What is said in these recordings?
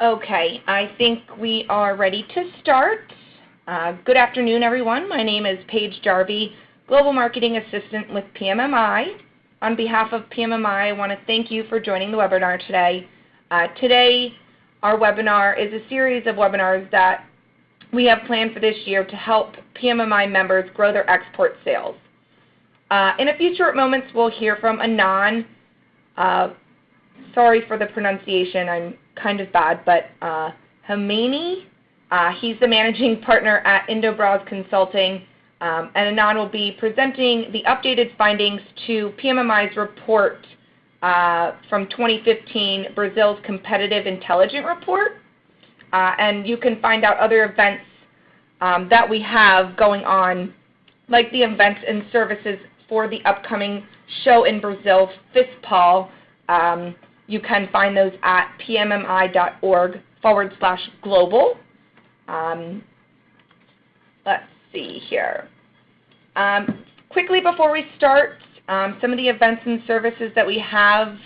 Okay, I think we are ready to start. Uh, good afternoon, everyone. My name is Paige Jarvie, Global Marketing Assistant with PMMI. On behalf of PMMI, I want to thank you for joining the webinar today. Uh, today, our webinar is a series of webinars that we have planned for this year to help PMMI members grow their export sales. Uh, in a few short moments, we'll hear from Anand. Uh, sorry for the pronunciation. I'm kind of bad, but uh, Hamani. Uh, he's the managing partner at Indobras Consulting, um, and Anand will be presenting the updated findings to PMMI's report uh, from 2015, Brazil's Competitive Intelligence Report. Uh, and you can find out other events um, that we have going on, like the events and services for the upcoming show in Brazil, FISPAL. Um, you can find those at pmmi.org forward slash global. Um, let's see here. Um, quickly before we start, um, some of the events and services that we have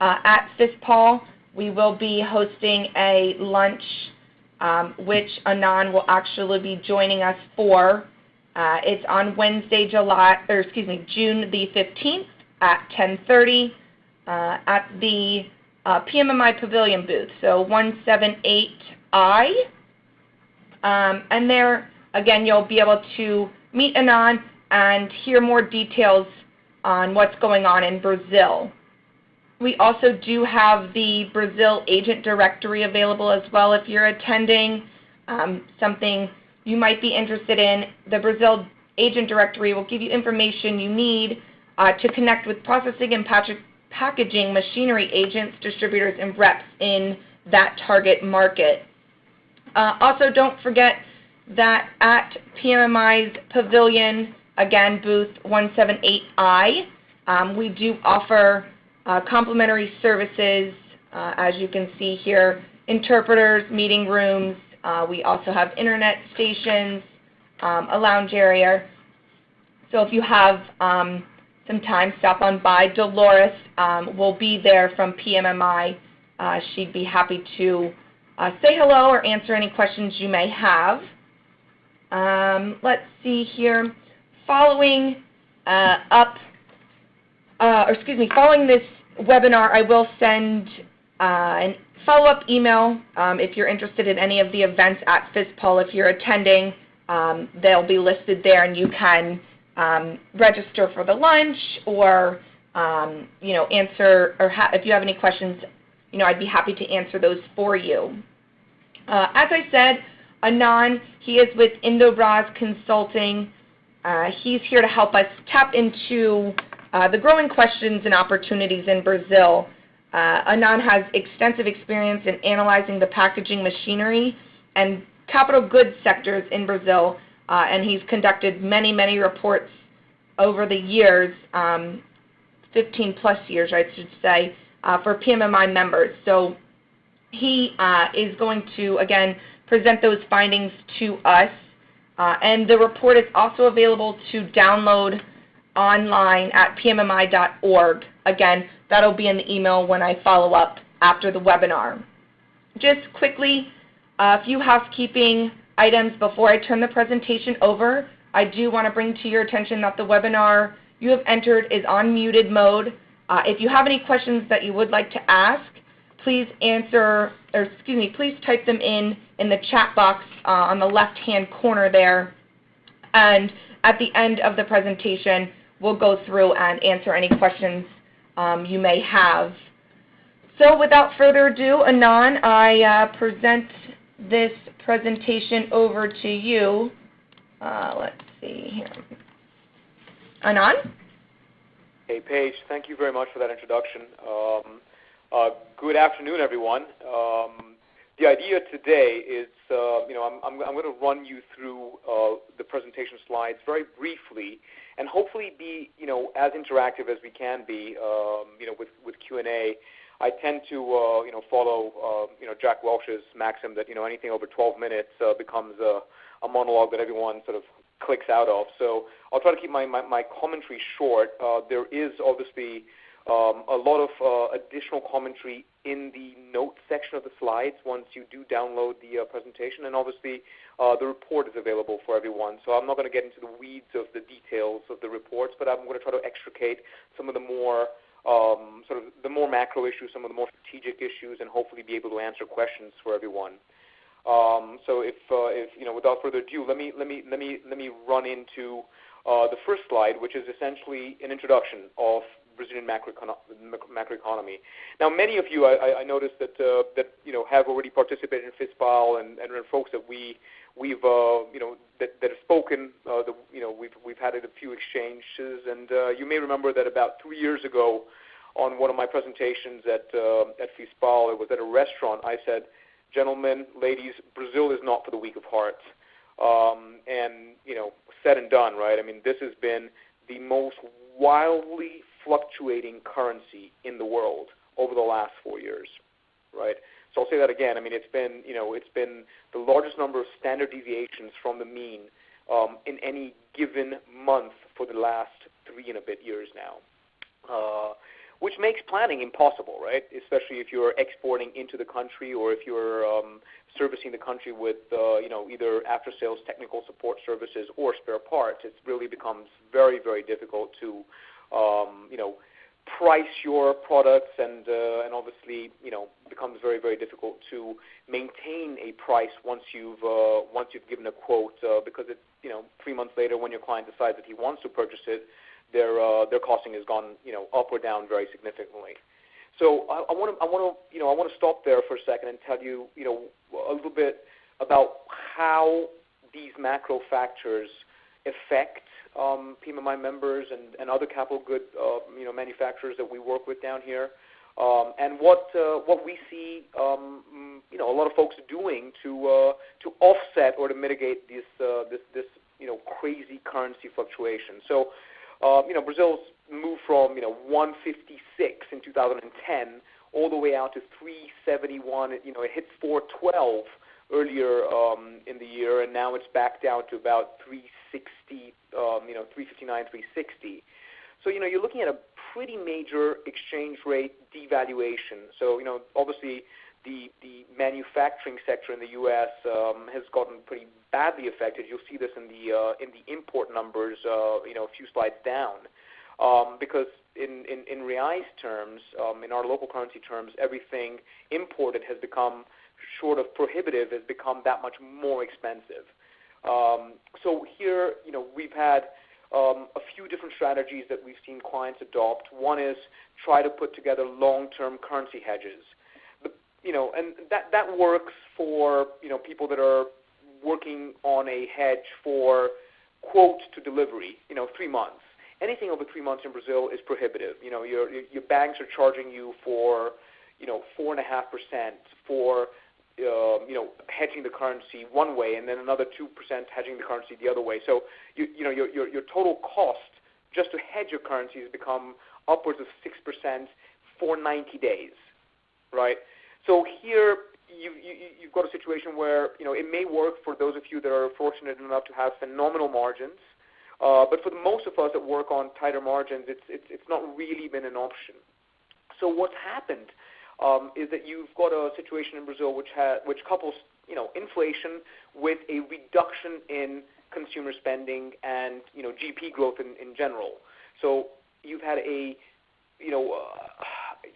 uh, at FISPAL, we will be hosting a lunch um, which Anand will actually be joining us for. Uh, it's on Wednesday, July, or excuse me, June the 15th at 10:30 uh, at the uh, PMMI Pavilion booth, so 178I. Um, and there, again, you'll be able to meet Anand and hear more details on what's going on in Brazil. We also do have the Brazil agent directory available as well if you're attending um, something you might be interested in. The Brazil agent directory will give you information you need uh, to connect with processing and packaging machinery agents, distributors, and reps in that target market. Uh, also, don't forget that at PMMI's Pavilion, again, booth 178I, um, we do offer uh, complimentary services, uh, as you can see here, interpreters, meeting rooms. Uh, we also have internet stations, um, a lounge area. So if you have um, some time, stop on by. Dolores um, will be there from PMMI. Uh, she'd be happy to uh, say hello or answer any questions you may have. Um, let's see here. Following uh, up, or excuse me, following this webinar, I will send uh, an follow-up email um, if you're interested in any of the events at FISPAL. If you're attending, um, they'll be listed there, and you can um, register for the lunch or um, you know answer or if you have any questions, you know I'd be happy to answer those for you. Uh, as I said, Anand, he is with Indobras Consulting. Uh, he's here to help us tap into uh, the growing questions and opportunities in Brazil. Uh, Anand has extensive experience in analyzing the packaging machinery and capital goods sectors in Brazil, uh, and he's conducted many, many reports over the years, um, 15 plus years, I should say, uh, for PMMI members. So he uh, is going to, again, present those findings to us. Uh, and the report is also available to download online at pmmi.org. Again, that'll be in the email when I follow up after the webinar. Just quickly, a few housekeeping items before I turn the presentation over. I do want to bring to your attention that the webinar you have entered is on muted mode. Uh, if you have any questions that you would like to ask, please answer, or excuse me, please type them in in the chat box uh, on the left-hand corner there. And at the end of the presentation, we'll go through and answer any questions um, you may have. So without further ado, Anand, I uh, present this presentation over to you. Uh, let's see here. Anand? Hey, Paige. Thank you very much for that introduction. Um, uh, good afternoon, everyone. Um, the idea today is, uh, you know, I'm, I'm, I'm going to run you through uh, the presentation slides very briefly and hopefully be you know as interactive as we can be um, you know with with Q and A. I tend to uh, you know follow uh, you know Jack Welch's maxim that you know anything over 12 minutes uh, becomes a, a monologue that everyone sort of clicks out of. So I'll try to keep my my, my commentary short. There is obviously um, a lot of uh, additional commentary in the notes section of the slides once you do download the uh, presentation, and obviously uh, the report is available for everyone. So I'm not going to get into the weeds of the details of the reports, but I'm going to try to extricate some of the more um, sort of the more macro issues, some of the more strategic issues, and hopefully be able to answer questions for everyone. Um, so if, uh, if you know, without further ado, let me let me let me let me run into uh, the first slide, which is essentially an introduction of Brazilian macroeconomy. Now, many of you, I, I noticed that uh, that you know have already participated in FISPAL, and, and folks that we we've uh, you know that, that have spoken. Uh, the, you know we've we've had a few exchanges, and uh, you may remember that about three years ago, on one of my presentations at uh, at FISPAL, it was at a restaurant. I said, "Gentlemen, ladies, Brazil is not for the weak of heart." Um, and you know, said and done, right? I mean, this has been the most wildly fluctuating currency in the world over the last four years, right? So I'll say that again. I mean, it's been you know it's been the largest number of standard deviations from the mean um, in any given month for the last three and a bit years now. Uh, which makes planning impossible, right? Especially if you're exporting into the country or if you're um, servicing the country with, uh, you know, either after-sales technical support services or spare parts. It really becomes very, very difficult to, price your products and uh, and obviously you know becomes very very difficult to maintain a price once you've uh, once you've given a quote uh, because it you know three months later when your client decides that he wants to purchase it their their costing has gone you know up or down very significantly. So I want to I want to you know I want to stop there for a second and tell you you know a little bit about how these macro factors affect um, PMMI members and, and other capital good uh, you know manufacturers that we work with down here, um, and what uh, what we see um, you know a lot of folks doing to uh, to offset or to mitigate this uh, this this you know crazy currency fluctuation. So uh, you know, Brazil's moved from you know 156 in 2010 all the way out to 371. You know, it hit 412 earlier um, in the year, and now it's back down to about 360. Um, you know, 359, 360. So you know, you're looking at a pretty major exchange rate devaluation. So you know, obviously the the manufacturing sector in the U.S. Um, has gotten pretty badly affected. You'll see this in the uh, in the import numbers, uh, you know, a few slides down, um, because in in, in reais terms, um, in our local currency terms, everything imported has become short of prohibitive has become that much more expensive. Um, so here, you know, we've had um, a few different strategies that we've seen clients adopt. One is try to put together long-term currency hedges you know, and that that works for you know people that are working on a hedge for quote to delivery, you know, three months. Anything over three months in Brazil is prohibitive. You know, your your banks are charging you for you know four and a half percent for uh, you know hedging the currency one way, and then another two percent hedging the currency the other way. So you you know your your, your total cost just to hedge your currency has become upwards of six percent for 90 days, right? So here you, you, you've got a situation where you know it may work for those of you that are fortunate enough to have phenomenal margins, uh, but for the most of us that work on tighter margins, it's, it's, it's not really been an option. So what's happened um, is that you've got a situation in Brazil which, ha- which couples you know, inflation with a reduction in consumer spending and you know, GP growth in, in general. So you've had a you know, uh,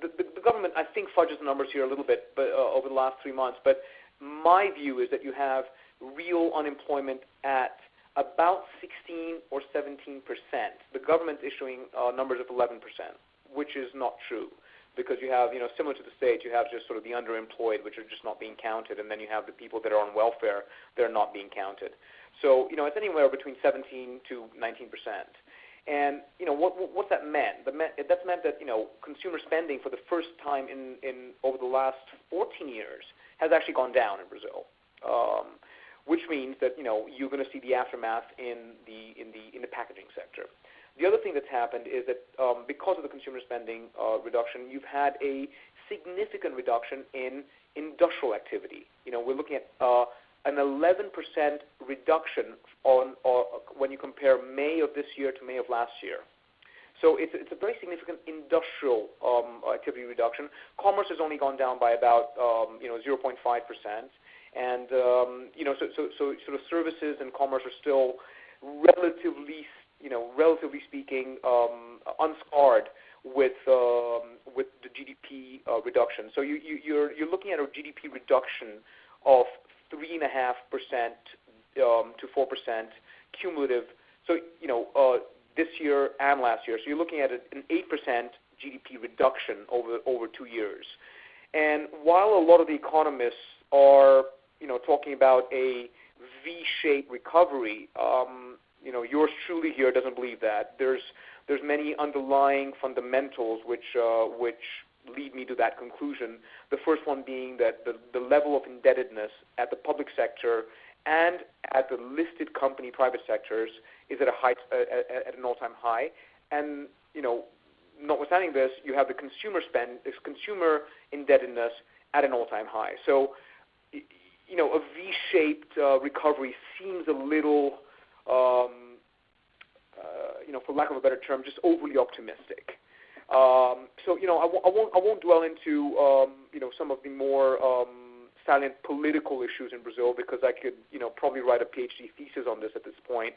the, the, government, I think, fudges the numbers here a little bit but, uh, over the last three months. But my view is that you have real unemployment at about 16 or 17 percent. The government's issuing uh, numbers of 11 percent, which is not true because you have, you know, similar to the states, you have just sort of the underemployed, which are just not being counted, and then you have the people that are on welfare that are not being counted. So, you know, it's anywhere between 17 to 19 percent. And you know what what that meant? That meant that's meant that you know consumer spending for the first time in, in over the last 14 years has actually gone down in Brazil, um, which means that you know you're going to see the aftermath in the in the in the packaging sector. The other thing that's happened is that um, because of the consumer spending uh, reduction, you've had a significant reduction in industrial activity. You know, we're looking at uh, an 11% reduction on, when you compare May of this year to May of last year. So it's, it's a very significant industrial um, activity reduction. Commerce has only gone down by about um, you know 0.5 percent, and um, you know so, so so sort of services and commerce are still relatively you know relatively speaking um, unscarred with um, with the GDP uh, reduction. So you, you, you're you're looking at a GDP reduction of three and a half percent um, to four percent cumulative. So you know uh, this year and last year. So you're looking at an 8% GDP reduction over over two years. And while a lot of the economists are, you know, talking about a V-shaped recovery, um, you know, yours truly here doesn't believe that. There's there's many underlying fundamentals which uh, which lead me to that conclusion. The first one being that the, the level of indebtedness at the public sector and at the listed company private sectors is at a high uh, at an all-time high. And you know, notwithstanding this, you have the consumer spend, this consumer indebtedness at an all-time high. So, you know, a V-shaped uh, recovery seems a little, um, uh, you know, for lack of a better term, just overly optimistic. Um, so, you know, I w- I won't I won't dwell into um, you know some of the more um, salient political issues in Brazil because I could you know probably write a PhD thesis on this at this point.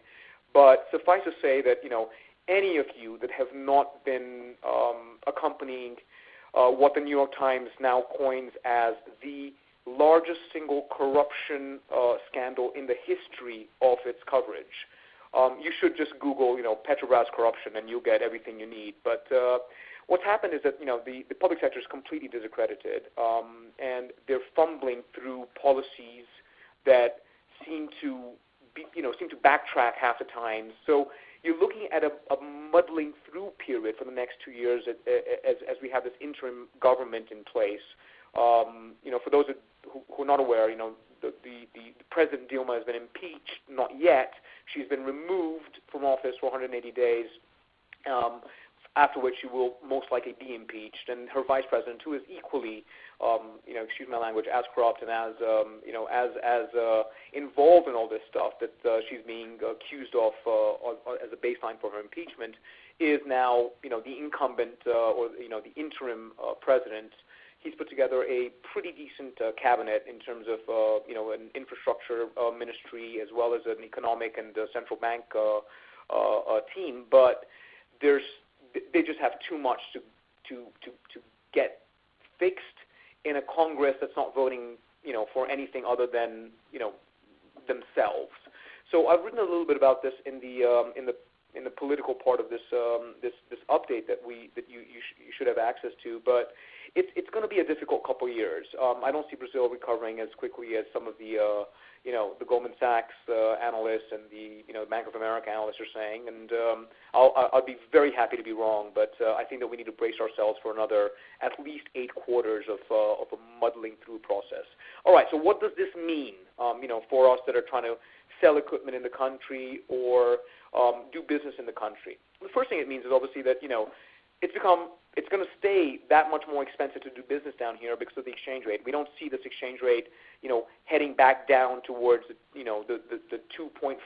But suffice to say that you know any of you that have not been um, accompanying uh, what the New York Times now coins as the largest single corruption uh, scandal in the history of its coverage. Um, you should just Google, you know, Petrobras corruption, and you'll get everything you need. But uh, what's happened is that you know the, the public sector is completely discredited, um, and they're fumbling through policies that seem to be, you know, seem to backtrack half the time. So you're looking at a, a muddling through period for the next two years as, as, as we have this interim government in place. Um, you know, for those who, who are not aware, you know, the, the, President Dilma has been impeached, not yet. She's been removed from office for 180 days. Um, after which she will most likely be impeached, and her vice president, who is equally, um, you know, excuse my language, as corrupt and as, you know, as as uh, involved in all this stuff that uh, she's being accused of uh, as a baseline for her impeachment, is now, you know, the incumbent or you know the interim president. He's put together a pretty decent uh, cabinet in terms of, uh, you know, an infrastructure uh, ministry as well as an economic and uh, central bank uh, uh, uh, team, but there's they just have too much to to to to get fixed in a Congress that's not voting, you know, for anything other than you know themselves. So I've written a little bit about this in the um, in the in the political part of this um, this this update that we that you you, sh- you should have access to, but it's it's going to be a difficult couple of years. Um, I don't see Brazil recovering as quickly as some of the uh, you know the Goldman Sachs uh, analysts and the you know Bank of America analysts are saying, and um, I'll I'll be very happy to be wrong, but uh, I think that we need to brace ourselves for another at least eight quarters of uh, of a muddling through process. All right, so what does this mean? Um, you know, for us that are trying to sell equipment in the country or um, do business in the country. The first thing it means is obviously that you know it's become it's going to stay that much more expensive to do business down here because of the exchange rate. We don't see this exchange rate, you know, heading back down towards, you know, the the, the 2.5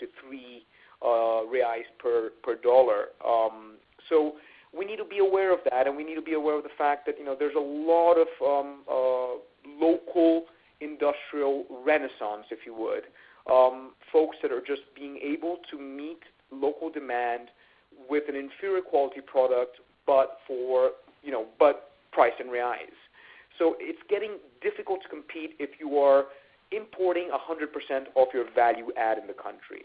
to 3 uh, reais per per dollar. Um, so we need to be aware of that, and we need to be aware of the fact that you know there's a lot of um, uh, local industrial renaissance, if you would, um, folks that are just being able to meet local demand with an inferior quality product, but for you know, but price in reais. So it's getting difficult to compete if you are importing 100% of your value add in the country.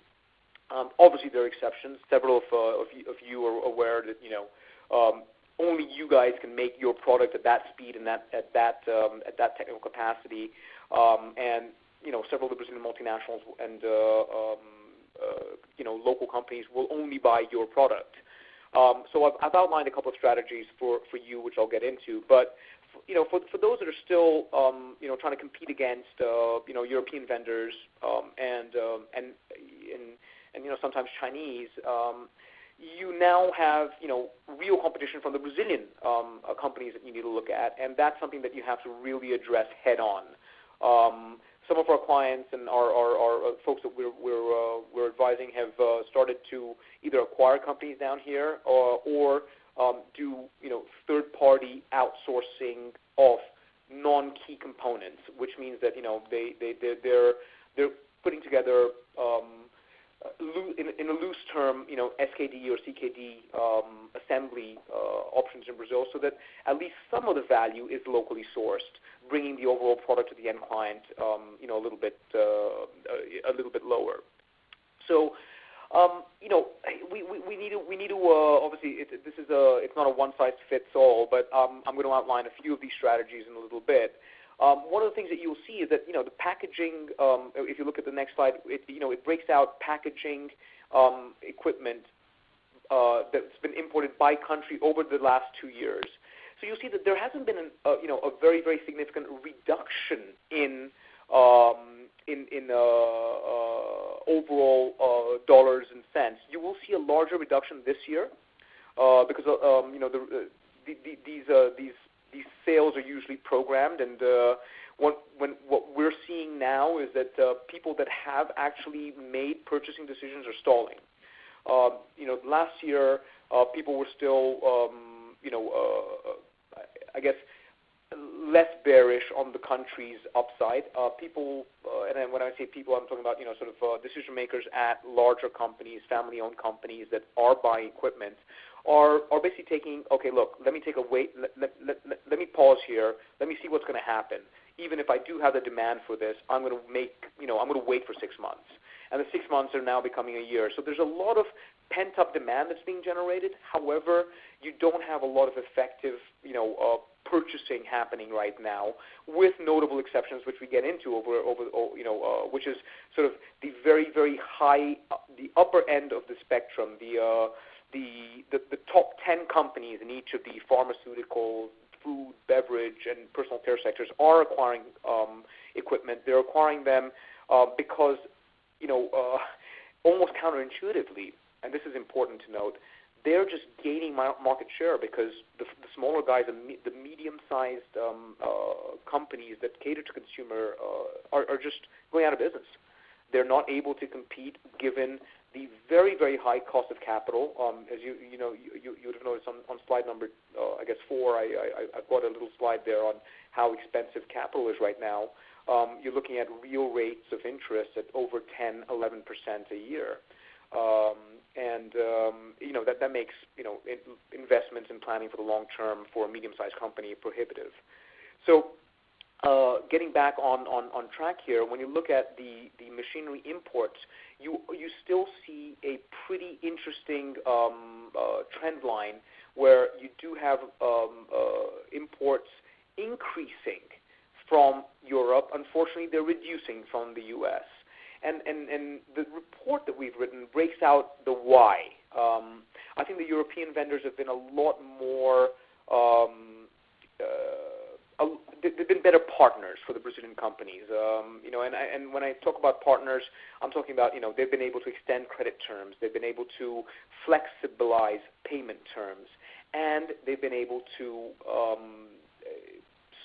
Um, obviously, there are exceptions. Several of, uh, of, you, of, you, are aware that you know um, only you guys can make your product at that speed and that at that um, at that technical capacity. Um, and you know, several of the Brazilian multinationals and uh, um, you know, local companies will only buy your product. Um, so I've, I've, outlined a couple of strategies for, for you, which I'll get into. But you know, for, for those that are still um, you know trying to compete against uh, you know European vendors um, and, um, and and and you know sometimes Chinese, um, you now have you know real competition from the Brazilian um, uh, companies that you need to look at, and that's something that you have to really address head on some of our clients and our, our, our folks that we're, we're, uh, we're advising have uh, started to either acquire companies down here or, or um, do you know third-party outsourcing of non-key components, which means that you know they they they're they're, they're putting together um, in, in, a loose term, you know, SKD or CKD um, assembly uh, options in Brazil, so that at least some of the value is locally sourced, bringing the overall product to the end client, um, you know, a little bit uh, a little bit lower. So um, you know, we, need to we need to uh, obviously this it's not a one size fits all, but um, I'm going to outline a few of these strategies in a little bit. One of the things that you'll see is that you know the packaging. If you look at the next slide, it, you know it breaks out packaging equipment uh, that's been imported by country over the last two years. So you'll see that there hasn't been an, uh, you know a very very significant reduction in um, in, in uh, uh, overall uh, dollars and cents. You will see a larger reduction this year uh, because uh, um, you know the, uh, the, the, these these these sales are usually programmed, and what when what we're seeing now is that people that have actually made purchasing decisions are stalling. You know, last year people were still um, you know I guess less bearish on the country's upside. Uh, people, uh, and then when I say people, I'm talking about you know sort of uh, decision makers at larger companies, family-owned companies that are buying equipment, are are basically taking okay, look, let me take a wait, let me pause here, let me see what's going to happen. Even if I do have the demand for this, I'm going to make you know I'm going to wait for six months, and the six months are now becoming a year. So there's a lot of pent-up demand that's being generated. However, you don't have a lot of effective you know uh, purchasing happening right now, with notable exceptions, which we get into over over you know, uh, which is sort of the very very high, uh, the upper end of the spectrum, the uh, the, the the top ten companies in each of the pharmaceutical, food, beverage, and personal care sectors are acquiring um, equipment. They're acquiring them uh, because you know uh, almost counterintuitively, and this is important to note they're just gaining market share because the, the smaller guys, the, medium-sized um, uh, companies that cater to consumer uh, are, are just going out of business. They're not able to compete given the very, very high cost of capital. Um, as you, you know, you, you, you would have noticed on, on slide number, uh, I guess four, I, I, I've got a little slide there on how expensive capital is right now. Um, you're looking at real rates of interest at over 10, 11% a year. Um, and um, you know that that makes you know in, investments and planning for the long term for a medium-sized company prohibitive. So, uh, getting back on, on, on track here, when you look at the, the machinery imports, you you still see a pretty interesting um, uh, trend line where you do have um, uh, imports increasing from Europe. Unfortunately, they're reducing from the U.S and, and, and the report that we've written breaks out the why. Um, I think the European vendors have been a lot more, um, uh, they've been better partners for the Brazilian companies. Um, you know, and, I, and when I talk about partners, I'm talking about you know they've been able to extend credit terms, they've been able to flexibilize payment terms, and they've been able to um,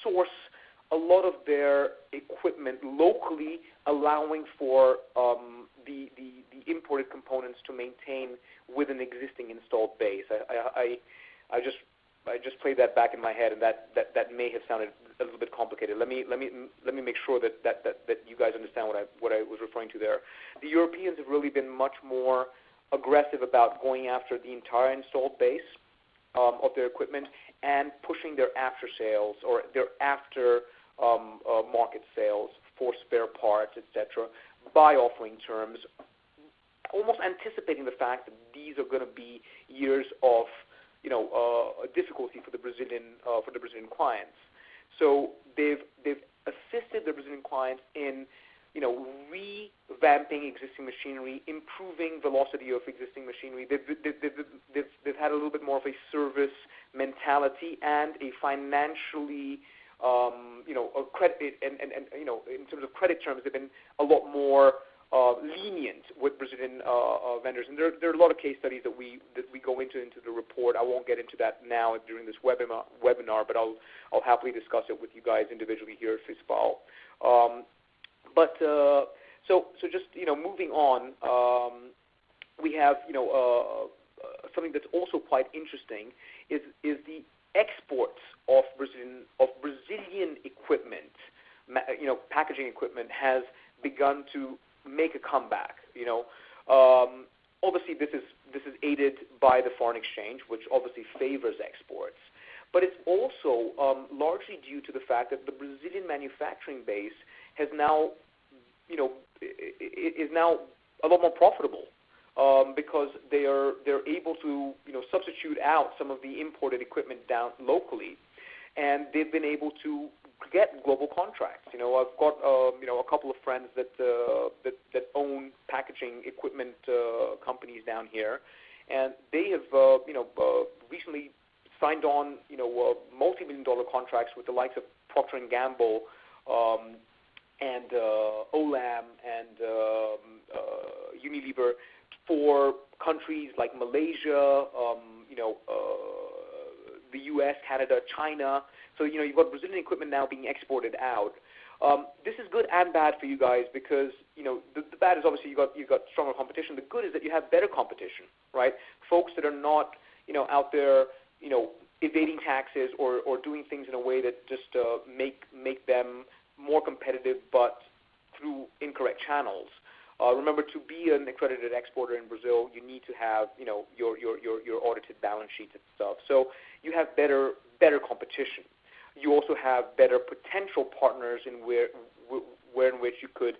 source a lot of their equipment locally, allowing for um, the, the, the, imported components to maintain with an existing installed base. I, I, I, just I just played that back in my head, and that, that, that may have sounded a little bit complicated. Let me let me let me make sure that, that, that, that you guys understand what I what I was referring to there. The Europeans have really been much more aggressive about going after the entire installed base um, of their equipment and pushing their after sales or their after market sales for spare parts, etc., by offering terms, almost anticipating the fact that these are going to be years of you know uh, difficulty for the Brazilian uh, for the Brazilian clients. So they've they've assisted the Brazilian clients in you know revamping existing machinery, improving velocity of existing machinery. They've had a little bit more of a service mentality and a financially um, you know, credit and, and, and you know, in terms of credit terms, they've been a lot more uh, lenient with Brazilian uh, uh, vendors, and there, there are a lot of case studies that we that we go into into the report. I won't get into that now during this webinar, webinar but I'll I'll happily discuss it with you guys individually here at FISPAL. Um, but uh, so so just you know moving on, um, we have you know uh, uh, something that's also quite interesting is is the exports of Brazilian of Brazilian equipment, you know, packaging equipment has begun to make a comeback. You know, um, obviously this is this is aided by the foreign exchange, which obviously favors exports. But it's also um, largely due to the fact that the Brazilian manufacturing base has now, you know, is now a lot more profitable um, because they are they're able to you know substitute out some of the imported equipment down locally, and they've been able to get global contracts. You know, I've got um, you know a couple of friends that uh, that that own packaging equipment uh, companies down here, and they have uh, you know uh, recently signed on you know uh, multi-million dollar contracts with the likes of Procter and Gamble. Um, and uh, Olam and um, uh, Unilever for countries like Malaysia, um, you know, uh, the U.S., Canada, China. So you know, you've got Brazilian equipment now being exported out. Um, this is good and bad for you guys because you know the, the bad is obviously you got you got stronger competition. The good is that you have better competition, right? Folks that are not you know out there you know evading taxes or, or doing things in a way that just uh, make make them more competitive, but through incorrect channels. Uh, remember, to be an accredited exporter in Brazil, you need to have you know your, your, your, your audited balance sheets and stuff. So you have better better competition. You also have better potential partners in where where in which you could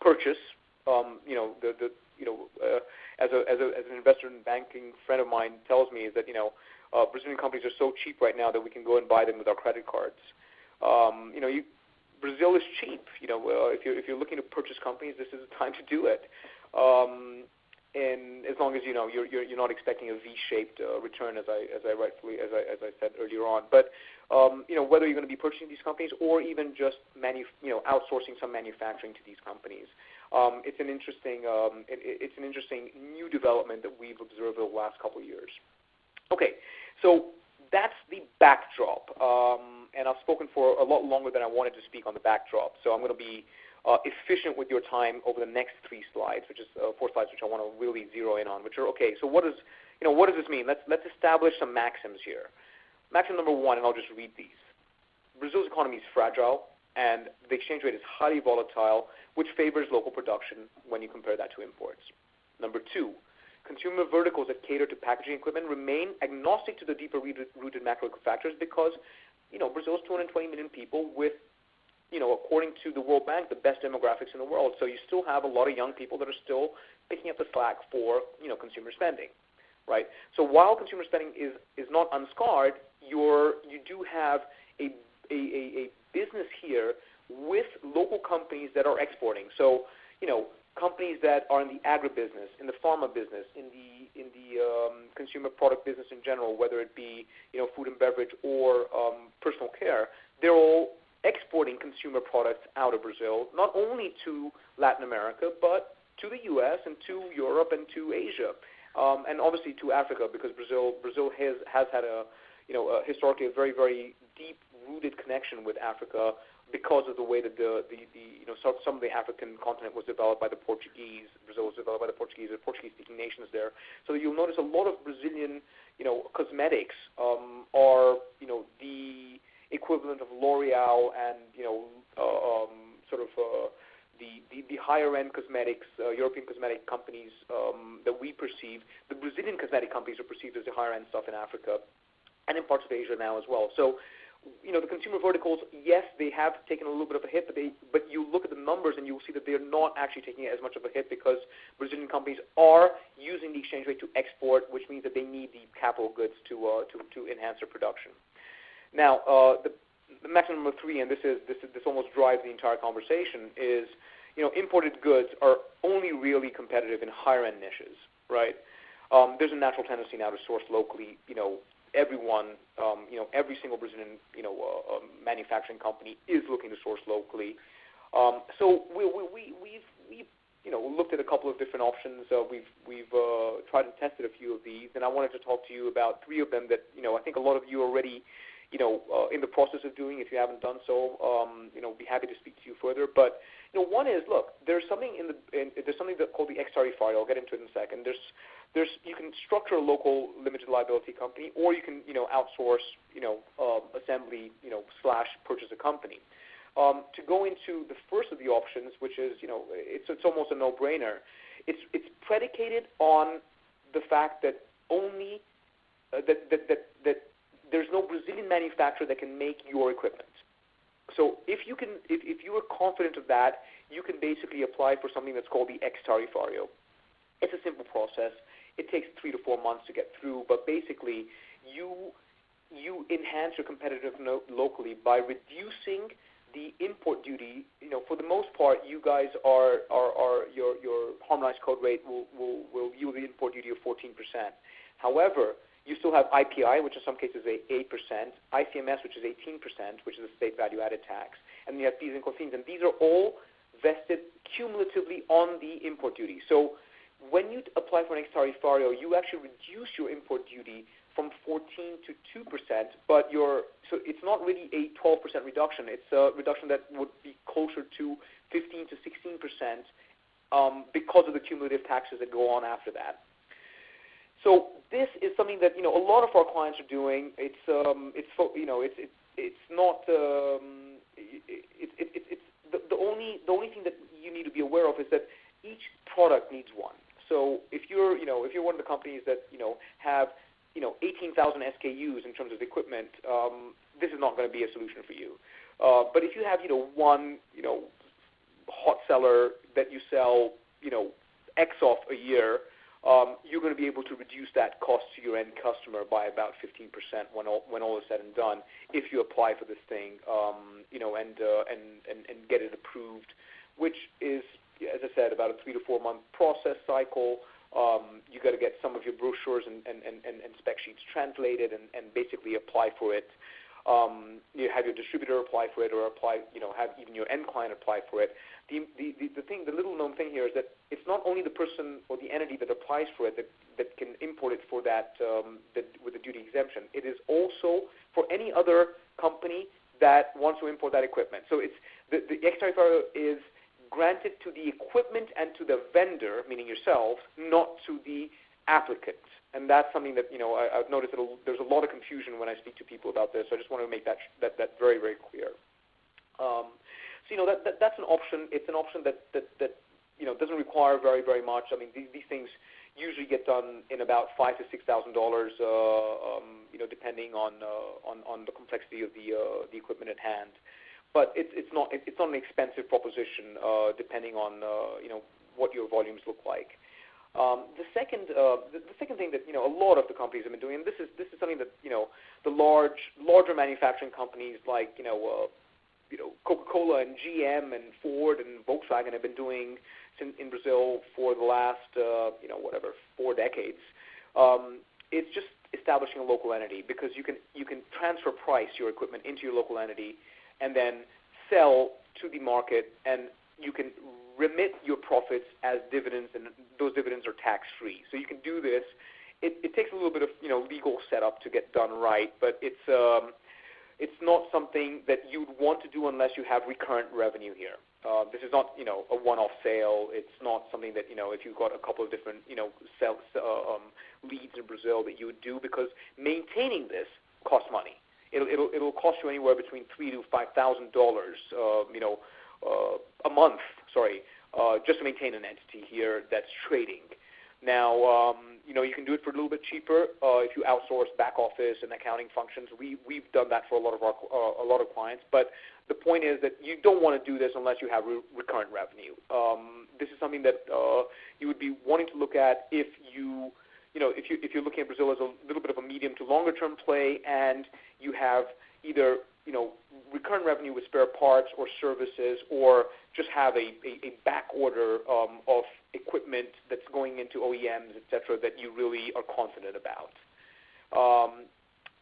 purchase. Um, you know the, the you know uh, as a as a as an investor and banking friend of mine tells me is that you know uh, Brazilian companies are so cheap right now that we can go and buy them with our credit cards. Um, you know you Brazil is cheap. You know, if you're if you're looking to purchase companies, this is the time to do it. Um, and as long as you know you're you're, you're not expecting a V-shaped uh, return, as I as I rightfully as I as I said earlier on. But um, you know whether you're going to be purchasing these companies or even just manu- you know outsourcing some manufacturing to these companies, um, it's an interesting um, it, it's an interesting new development that we've observed over the last couple of years. Okay, so that's the backdrop. Um, and I've spoken for a lot longer than I wanted to speak on the backdrop. So I'm going to be uh, efficient with your time over the next three slides, which is uh, four slides, which I want to really zero in on. Which are okay. So what does you know what does this mean? Let's let's establish some maxims here. Maxim number one, and I'll just read these. Brazil's economy is fragile, and the exchange rate is highly volatile, which favors local production when you compare that to imports. Number two, consumer verticals that cater to packaging equipment remain agnostic to the deeper rooted macro factors because, you know, Brazil is 220 million people with, you know, according to the World Bank, the best demographics in the world. So you still have a lot of young people that are still picking up the slack for, you know, consumer spending, right? So while consumer spending is is not unscarred, you're you do have a a, a, a business here with local companies that are exporting. So, you know, companies that are in the agribusiness, in the pharma business, in the in the um, consumer product business in general, whether it be you know food and beverage or um, personal care, they're all exporting consumer products out of Brazil, not only to Latin America, but to the U.S. and to Europe and to Asia, um, and obviously to Africa, because Brazil Brazil has has had a you know a, historically a very very deep rooted connection with Africa because of the way that the, the, the you know some, some of the African continent was developed by the Portuguese, Brazil was developed by the Portuguese, the Portuguese-speaking nations there. So you'll notice a lot of Brazilian, you know, cosmetics um, are you know the equivalent of L'Oreal and you know uh, um, sort of uh, the, the, the higher end cosmetics, uh, European cosmetic companies um, that we perceive. The Brazilian cosmetic companies are perceived as the higher end stuff in Africa and in parts of Asia now as well. So you know, the consumer verticals, yes, they have taken a little bit of a hit, but they, but you look at the numbers and you'll see that they're not actually taking as much of a hit because Brazilian companies are using the exchange rate to export, which means that they need the capital goods to uh, to to enhance their production. Now, uh, the, the maximum number three, and this is this this almost drives the entire conversation, is you know, imported goods are only really competitive in higher end niches, right? Um, there's a natural tendency now to source locally, you know, everyone, um, you know, every single Brazilian, you know, uh, um, manufacturing company is looking to source locally. Um, so we, we, we, we've, we've, you know, looked at a couple of different options. Uh, we've, we've uh, tried and tested a few of these, and I wanted to talk to you about three of them that, you know, I think a lot of you already, you know, uh, in the process of doing. If you haven't done so, um, you know, be happy to speak to you further. But you know, one is look, there's something in the in, there's something that called the ex-tariff I'll get into it in a second. There's there's you can structure a local limited liability company, or you can you know outsource you know uh, assembly you know slash purchase a company. Um, to go into the first of the options, which is you know it's it's almost a no-brainer. It's it's predicated on the fact that only uh, that, that that that there's no Brazilian manufacturer that can make your equipment. So if you can, if, if you are confident of that, you can basically apply for something that's called the ex-tarifario. It's a simple process. It takes three to four months to get through, but basically you you enhance your competitiveness locally by reducing the import duty. You know, for the most part, you guys are are, are your your harmonized code rate will will will yield the import duty of 14%. However, you still have IPI, which in some cases is 8%, ICMS, which is 18%, which is a state value-added tax, and you have PIS and COFINS, and these are all vested cumulatively on the import duty. So when you apply for an ex-tarifario, you actually reduce your import duty from 14 to 2%, but your so it's not really a 12% reduction. It's a reduction that would be closer to 15 to 16% um, because of the cumulative taxes that go on after that. So this is something that you know a lot of our clients are doing. It's um, it's you know it's it, it's not um, it, it, it, it's the, the only the only thing that you need to be aware of is that each product needs one. So if you're you know if you're one of the companies that you know have you know 18,000 SKUs in terms of equipment, um, this is not going to be a solution for you. Uh, but if you have you know one you know hot seller that you sell you know X off a year, um, you're going to be able to reduce that cost to your end customer by about 15% when all, when all is said and done if you apply for this thing, um, you know, and, uh, and, and, and get it approved, which is, as I said, about a three to four month process cycle. Um, you got to get some of your brochures and, spec sheets translated and, basically apply for it. Um, you have your distributor apply for it, or apply, you know, have even your end client apply for it. The, the thing, the little known thing here is that it's not only the person or the entity that applies for it that, that can import it for that, um, with the duty exemption. It is also for any other company that wants to import that equipment. So it's the, ex-tarifario is granted to the equipment and to the vendor, meaning yourselves, not to the applicant. And that's something that you know I, I've noticed that there's a lot of confusion when I speak to people about this. So I just want to make that that, that very very clear. Um, so you know that, that that's an option. It's an option that that that you know doesn't require very very much. I mean these, these things usually get done in about five to six thousand uh, dollars. Um, you know depending on uh, on on the complexity of the uh, the equipment at hand. But it's it's not it's not an expensive proposition uh, depending on uh, you know what your volumes look like. Um, the second, uh, the, second thing that you know a lot of the companies have been doing, and this is this is something that you know the large, larger manufacturing companies like you know you know, Coca-Cola and GM and Ford and Volkswagen have been doing in, Brazil for the last, you know, whatever, four decades. Um, it's just establishing a local entity because you can you can transfer price your equipment into your local entity and then sell to the market and you can remit your profits as dividends and those dividends are tax free. So you can do this. It, it takes a little bit of you know legal setup to get done right, but it's um, it's not something that you'd want to do unless you have recurrent revenue here. Uh, this is not, you know, a one-off sale. It's not something that, you know, if you've got a couple of different, you know, sell, uh, um, leads in Brazil that you would do because maintaining this costs money. It'll it'll it'll cost you anywhere between three to five thousand dollars, uh, you know, uh, a month. Sorry, uh, just to maintain an entity here that's trading. Now, um, you know, you can do it for a little bit cheaper uh, if you outsource back office and accounting functions. We we've done that for a lot of our uh, a lot of clients. But the point is that you don't want to do this unless you have re- recurrent revenue. Um, this is something that uh, you would be wanting to look at if you you know if you if you're looking at Brazil as a little bit of a medium to longer term play, and you have either you know recurrent revenue with spare parts or services, or just have a, a, a back order um, of equipment that's going into OEMs, et cetera, that you really are confident about. Um,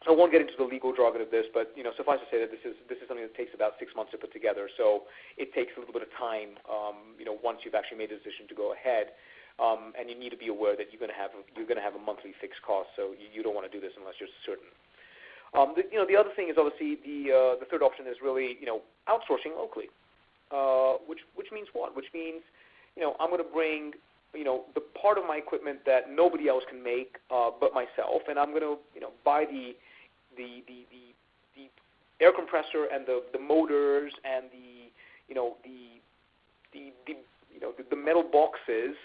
I won't get into the legal jargon of this, but you know, suffice to say that this is this is something that takes about six months to put together. So it takes a little bit of time, um, you know, once you've actually made a decision to go ahead, and you need to be aware that you're going to have you're going to have a monthly fixed cost. So you, don't want to do this unless you're certain. Um, the, you know, the other thing is obviously the uh, the third option is really you know outsourcing locally, uh, which which means what? Which means you know I'm going to bring you know the part of my equipment that nobody else can make uh, but myself, and I'm going to you know buy the the the the, air compressor and the the motors and the you know the the, the you know the metal boxes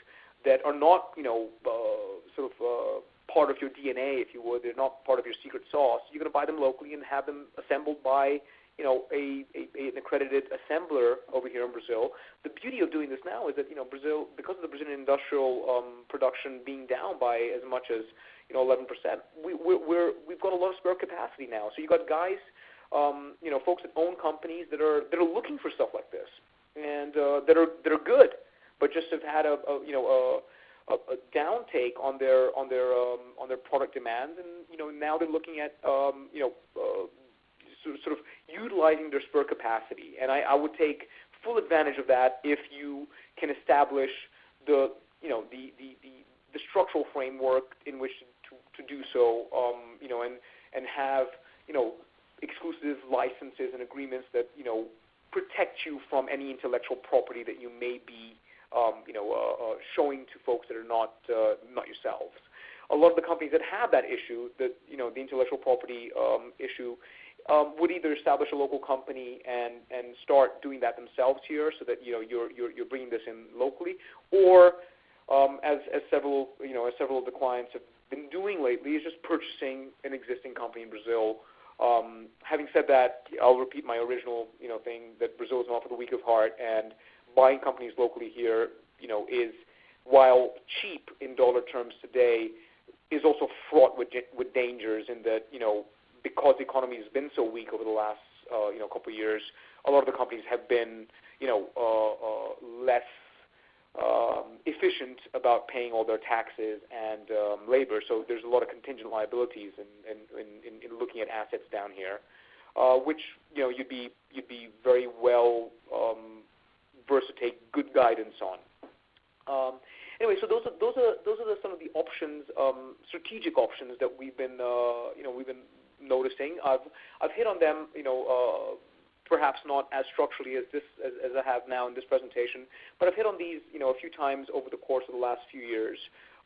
that are not you know uh, sort of uh, part of your DNA, if you would. They're not part of your secret sauce. You're going to buy them locally and have them assembled by you know a, a, an accredited assembler over here in Brazil. The beauty of doing this now is that you know Brazil, because of the Brazilian industrial um, production being down by as much as you know 11%, we, we're, we're we've got a lot of spare capacity now. So you got guys, um, you know, folks that own companies that are that are looking for stuff like this and uh, that are that are good, but just have had a, a you know a a, a downtake on their on their um, on their product demands, and you know now they're looking at um, you know uh, sort, of, sort of utilizing their spare capacity, and I, I would take full advantage of that if you can establish the you know the the, the, the structural framework in which to, to do so, um, you know, and and have you know exclusive licenses and agreements that you know protect you from any intellectual property that you may be um, you know, uh, uh, showing to folks that are not uh, not yourselves. A lot of the companies that have that issue, that you know, the intellectual property um, issue, um, would either establish a local company and and start doing that themselves here, so that you know you're you're, you're bringing this in locally, or um, as as several you know as several of the clients have been doing lately, is just purchasing an existing company in Brazil. Um, having said that, I'll repeat my original you know thing that Brazil is not for the weak of heart, and buying companies locally here, you know, is while cheap in dollar terms today, is also fraught with with dangers in that you know because the economy has been so weak over the last uh, you know couple of years, a lot of the companies have been you know uh, uh, less um, efficient about paying all their taxes and um, labor. So there's a lot of contingent liabilities in in, in, in looking at assets down here, uh, which you know you'd be you'd be very well um, versed to take good guidance on. Um, anyway, so those are those are those are the, some of the options, um, strategic options that we've been uh, you know we've been noticing. I've I've hit on them, you know. Uh, perhaps not as structurally as this as, as I have now in this presentation, but I've hit on these, you know, a few times over the course of the last few years,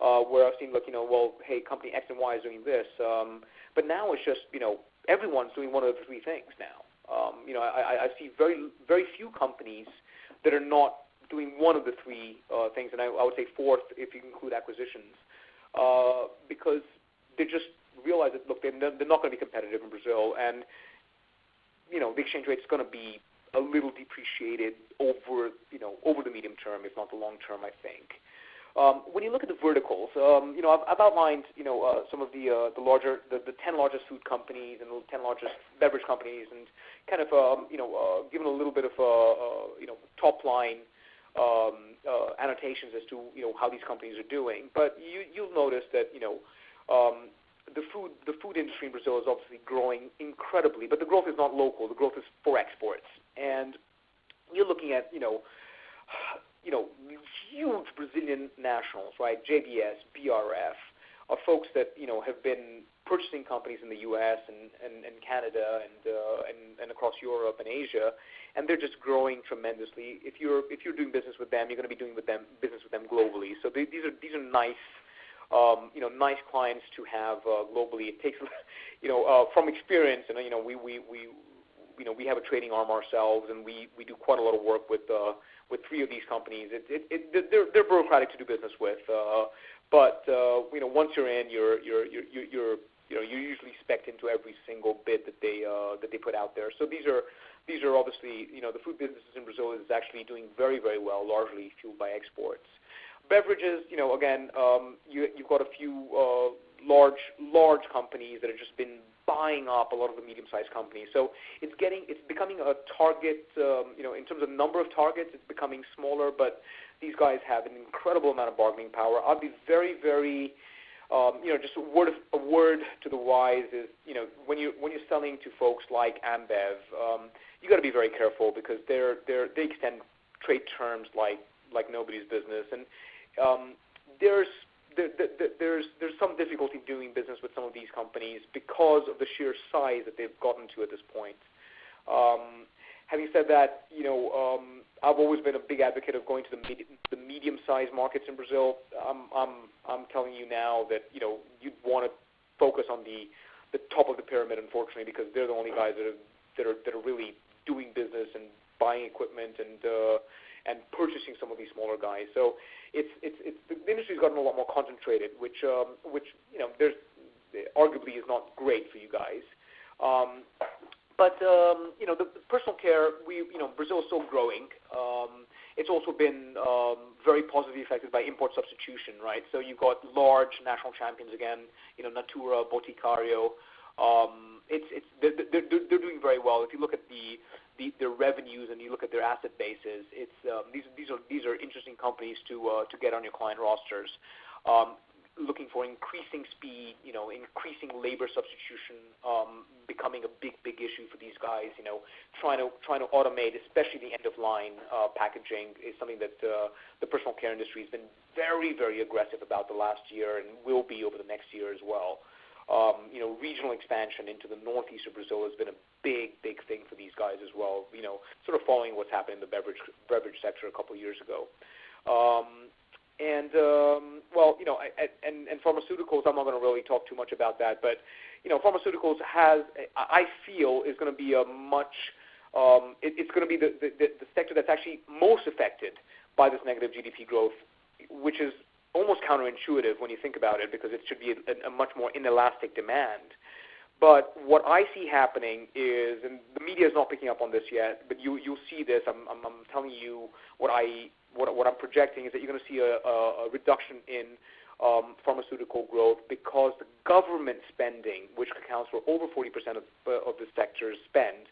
uh, where I've seen, like, you know, well, hey, company X and Y is doing this, um, but now it's just, you know, everyone's doing one of the three things now. Um, you know, I, I see very very few companies that are not doing one of the three uh, things, and I, I, would say fourth if you include acquisitions, uh, because they just realize that look, they're, they're not going to be competitive in Brazil, and you know the exchange rate is going to be a little depreciated over you know over the medium term, if not the long term, I think. Um, when you look at the verticals, um, you know, I've, I've outlined, you know, uh, some of the uh, the larger, the, the 10 largest food companies and the 10 largest beverage companies, and kind of, um, you know, uh, given a little bit of, uh, uh, you know, top line um, uh, annotations as to, you know, how these companies are doing. But you, you'll notice that, you know, um, the food the food industry in Brazil is obviously growing incredibly, but the growth is not local. The growth is for exports, and you're looking at, you know you know, huge Brazilian nationals, right? JBS, BRF, are folks that you know have been purchasing companies in the U.S. and and, and Canada and, uh, and and across Europe and Asia, and they're just growing tremendously. If you're if you're doing business with them, you're going to be doing with them business with them globally. So they, these are these are nice. Um, you know, nice clients to have uh, globally. It takes, you know, uh, from experience, and you know, we we we, you know, we have a trading arm ourselves, and we we do quite a lot of work with uh, with three of these companies. It, it, it, they're, they're bureaucratic to do business with, uh, but uh, you know once you're in, you're you're you're, you're you know you're usually spec into every single bid that they uh, that they put out there. So these are these are obviously you know the food businesses in Brazil is actually doing very very well, largely fueled by exports. Beverages, you know, again, um, you, you've got a few uh, large large companies that have just been buying up a lot of the medium-sized companies. So it's getting, it's becoming a target. Um, you know, in terms of number of targets, it's becoming smaller. But these guys have an incredible amount of bargaining power. I'll be very, very, um, you know, just a word, of, a word to the wise is, you know, when you when you're selling to folks like Ambev, um, you got to be very careful because they're they're they extend trade terms like like nobody's business, and um, there's there's some difficulty doing business with some of these companies because of the sheer size that they've gotten to at this point. Having said that, you know, um, I've always been a big advocate of going to the the medium-sized markets in Brazil. I'm I'm, I'm telling you now that you know you'd want to focus on the the top of the pyramid, unfortunately, because they're the only guys that are really doing business and buying equipment and purchasing some of these smaller guys. So it's it's it's the industry's gotten a lot more concentrated, which um, which you know there's arguably is not great for you guys. Um, but um, you know the personal care, we you Brazil is still growing. It's also been very positively affected by import substitution, right? So you've got large national champions again, you know Natura, Um, Boticário. They're they're doing very well. If you look at the their revenues and you look at their asset bases, it's, um, these these, are these are interesting companies to uh, get on your client rosters. Um, looking for increasing speed, you know, increasing labor substitution, um, becoming a big big issue for these guys. You know, trying to trying to automate, especially the end-of-line uh, packaging, is something that uh, the personal care industry has been very, very aggressive about the last year and will be over the next year as well. Regional expansion into the northeast of Brazil has been a big big thing for these guys as well, You know, sort of following what's happened in the beverage beverage sector a couple of years ago. Um, and um, well, you know, I, I, and, and pharmaceuticals, I'm not going to really talk too much about that, but you know, pharmaceuticals, has, I feel, is going to be a much, um, it, it's going to be the, the, the sector that's actually most affected by this negative GDP growth, which is almost counterintuitive when you think about it, because it should be a much more inelastic demand. But what I see happening is, and the media is not picking up on this yet, but you you'll see this. I'm I'm telling you what I what what I'm projecting is that you're going to see a reduction in pharmaceutical growth because the government spending, which accounts for over 40% of the sector's spend,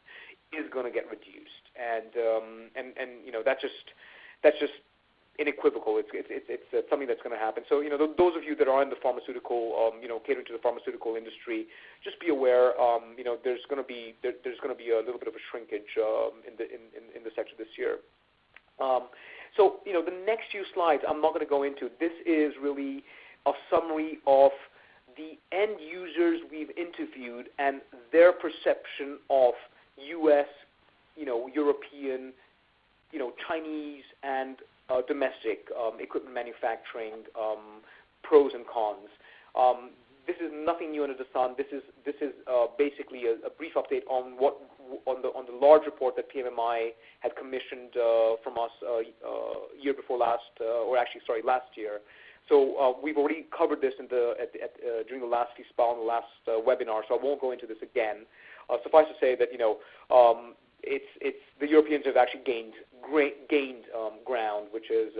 is going to get reduced. And um, and and you know that just that's just unequivocal. It's it's it's something that's going to happen. So you know, th- those of you that are in the pharmaceutical, um, you know, catering to the pharmaceutical industry, just be aware Um, you know, there's going to be there, there's going to be a little bit of a shrinkage in the sector this year. Um, so you know, the next few slides, I'm not going to go into. This is really a summary of the end users we've interviewed and their perception of U.S., you know, European, you know, Chinese, and Uh, domestic um, equipment manufacturing um, pros and cons. Um, this is nothing new under the sun. This is this is uh, basically a brief update on what on the on the large report that PMMI had commissioned uh, from us year before last, or actually, sorry, last year. So uh we've already covered this in the during the last FISPAL and the last webinar, so I won't go into this again. Suffice to say that you know it's it's the Europeans have actually gained ground, which is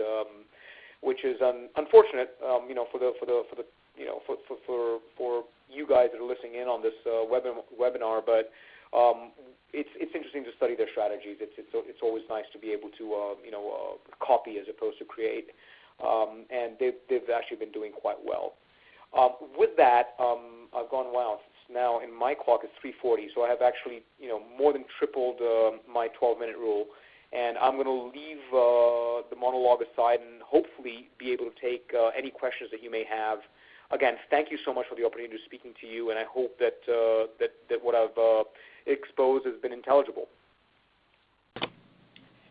which is unfortunate um, you know, for the for the for the you know for for for, for you guys that are listening in on this webinar. But. Um, it's it's interesting to study their strategies. It's it's it's always nice to be able to um you know copy as opposed to create. Um, and they've they've actually been doing quite well. With that, I've gone, wow, now in my clock it's 3:40, so I have actually you know more than tripled my 12-minute rule. I'm going to leave uh, the monologue aside and hopefully be able to take uh, any questions that you may have. Again, thank you so much for the opportunity to speaking to you, and I hope that uh, what I've exposed has been intelligible.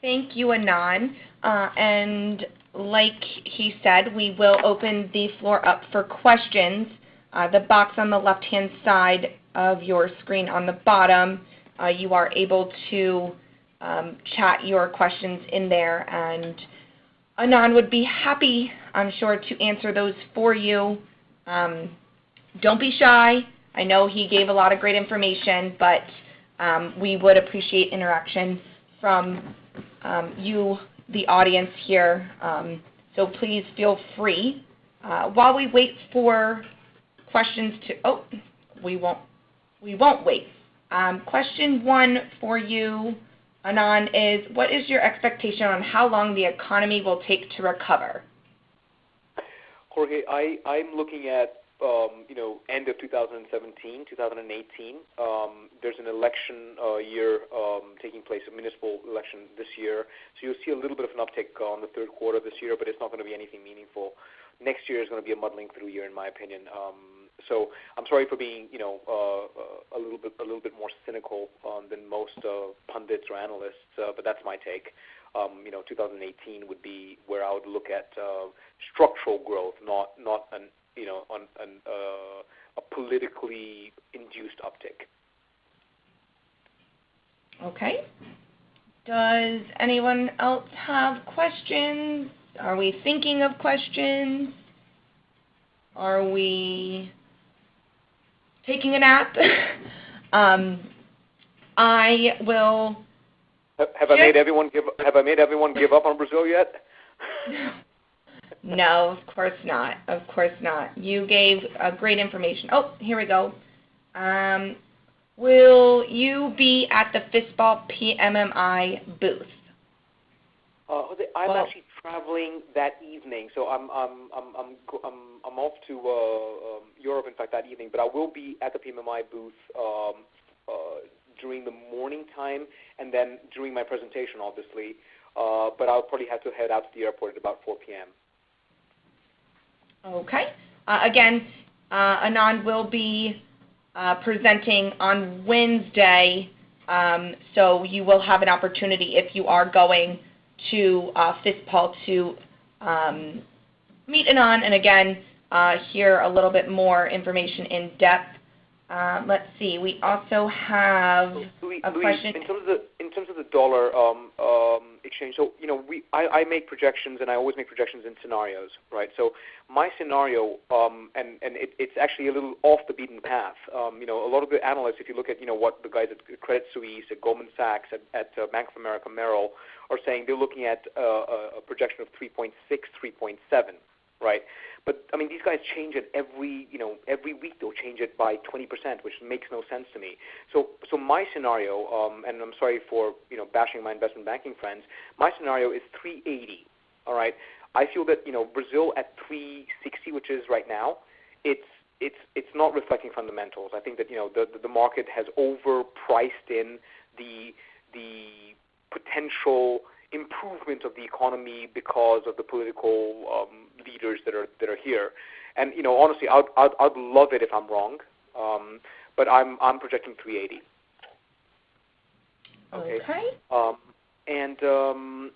Thank you, Anand. And like he said, we will open the floor up for questions. The box on the left-hand side of your screen on the bottom, you are able to Um, chat your questions in there, and Anand would be happy, I'm sure, to answer those for you. Um, don't be shy. I know he gave a lot of great information, but um, we would appreciate interaction from you, the audience here. So please feel free. Uh, while we wait for questions to Oh, we won't, we won't wait. Question one for you, Anand, is what is your expectation on how long the economy will take to recover? Jorge, I'm looking at um, you know end of 2017, 2018. There's an election year taking place, a municipal election this year. So you'll see a little bit of an uptick on the third quarter this year, but it's not going to be anything meaningful. next year is going to be a muddling through year, in my opinion. Um, so I'm sorry for being, you know, uh, a little bit a little bit more cynical um, than most uh, pundits or analysts, uh, but that's my take. Um, you know, 2018 would be where I would look at uh, structural growth, not not an you know on an, uh, a politically induced uptick. Okay. Does anyone else have questions? Are we thinking of questions? Are we taking a nap? um, I will. Have, have I made everyone give? Have I made everyone give up on Brazil yet? no, of course not. Of course not. You gave uh, great information. Oh, here we go. Um, will you be at the FISPAL PMMI booth? Uh, I'm well, actually traveling that evening, so I'm I'm I'm I'm I'm, I'm off to uh, um, Europe, in fact, that evening. But I will be at the PMMI booth um, uh, during the morning time, and then during my presentation, obviously. Uh, but I'll probably have to head out to the airport at about 4 p.m. Okay. Uh, again, uh, Anand will be uh, presenting on Wednesday, um, so you will have an opportunity if you are going to uh, FISPAL to um, meet Anand and again uh, hear a little bit more information in depth. Uh, let's see. We also have Louis, a Louis, question. In terms of the in terms of the dollar um, um, exchange, so you know, we I, I make projections and I always make projections in scenarios, right? So my scenario, um, and and it, it's actually a little off the beaten path. Um, you know, a lot of the analysts, if you look at you know what the guys at Credit Suisse, at Goldman Sachs, at, at uh, Bank of America, Merrill, are saying, they're looking at uh, a, a projection of 3.6, 3.7, right? But I mean, these guys change it every, you know, every week. They'll change it by 20%, which makes no sense to me. So, so my scenario, um, and I'm sorry for you know bashing my investment banking friends. My scenario is 380. All right. I feel that you know Brazil at 360, which is right now, it's it's it's not reflecting fundamentals. I think that you know the the market has overpriced in the the potential improvement of the economy because of the political um, leaders that are that are here. And you know, honestly, I'd I'd, I'd love it if I'm wrong, um, but I'm I'm projecting 380. Okay. okay. Um, and um,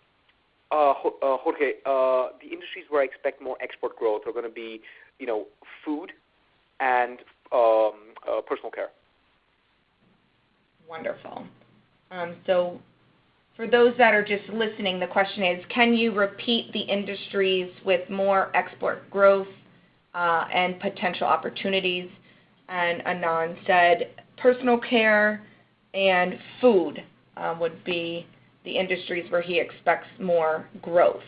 uh, uh, Jorge, uh, the industries where I expect more export growth are going to be, you know, food and um, uh, personal care. Wonderful. Um, so for those that are just listening, the question is, can you repeat the industries with more export growth uh, and potential opportunities? And Anand said personal care and food uh, would be the industries where he expects more growth.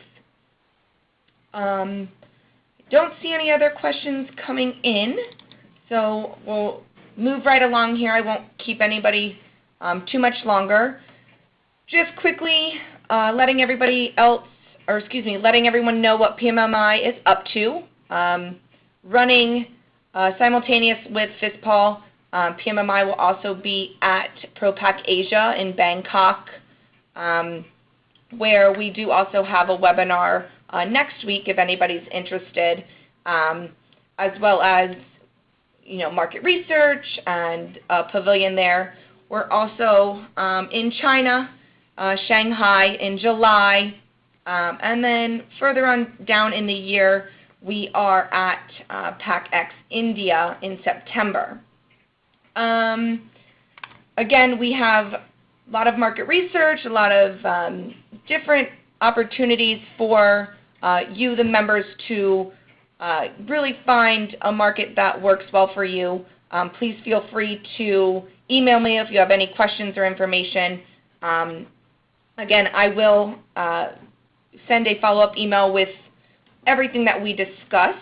Um, don't see any other questions coming in, so we'll move right along here. I won't keep anybody um, too much longer just quickly uh, letting everybody else, or excuse me, letting everyone know what PMMI is up to. Um, running uh, simultaneous with FISPAL, um, PMMI will also be at ProPak Asia in Bangkok, um, where we do also have a webinar uh, next week if anybody's interested, um, as well as you know market research and a pavilion there. We're also um, in China uh, Shanghai in July, um, and then further on down in the year, we are at uh, PACX India in September. Um, again, we have a lot of market research, a lot of um, different opportunities for uh, you, the members, to uh, really find a market that works well for you. Um, please feel free to email me if you have any questions or information. Um, Again, I will uh, send a follow-up email with everything that we discussed.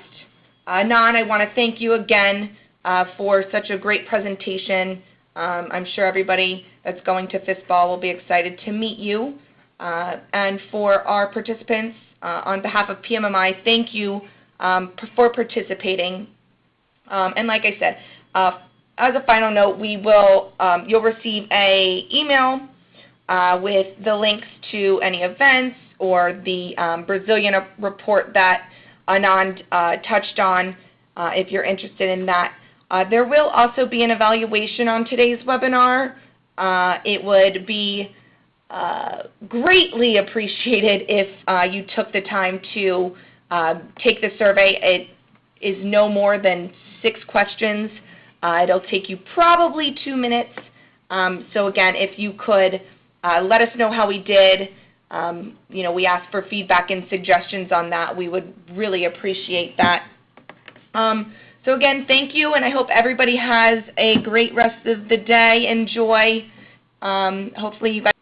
Uh, Nan, I want to thank you again uh, for such a great presentation. Um, I'm sure everybody that's going to FISPAL will be excited to meet you. Uh, and for our participants, uh, on behalf of PMMI, thank you um, for participating. Um, and like I said, uh, as a final note, we will um, you'll receive a email uh, with the links to any events or the um, Brazilian report that Anand uh, touched on uh, if you're interested in that. Uh, there will also be an evaluation on today's webinar. Uh, it would be uh, greatly appreciated if you took the time to take the survey. It is no more than six questions. it'll take you probably two minutes. Um, so again, if you could let us know how we did. Um, you know, we ask for feedback and suggestions on that. We would really appreciate that. Um, so again, thank you, and I hope everybody has a great rest of the day. Enjoy. Um, hopefully you guys